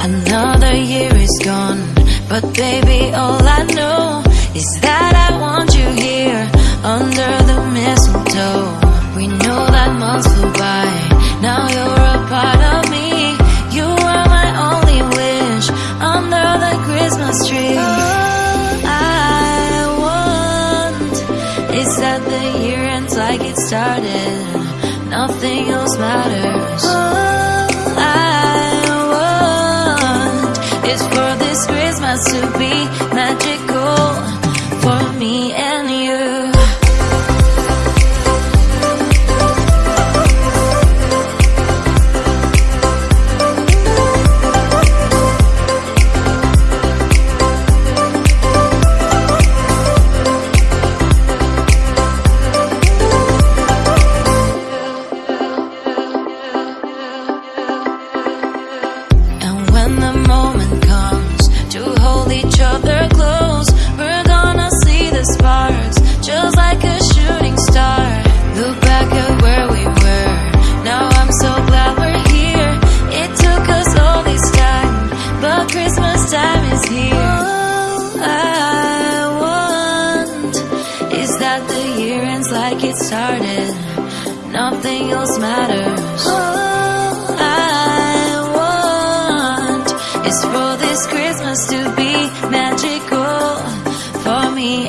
Another year is gone, but baby, all I know is that I want you here under the mistletoe. We know that months flew by, now you're a part of me. You are my only wish under the Christmas tree. All I want is that the year ends like it started, nothing else matters. Is for this Christmas to be magical for me and you. And when the like it started. Nothing else matters. All I want is for this Christmas to be magical for me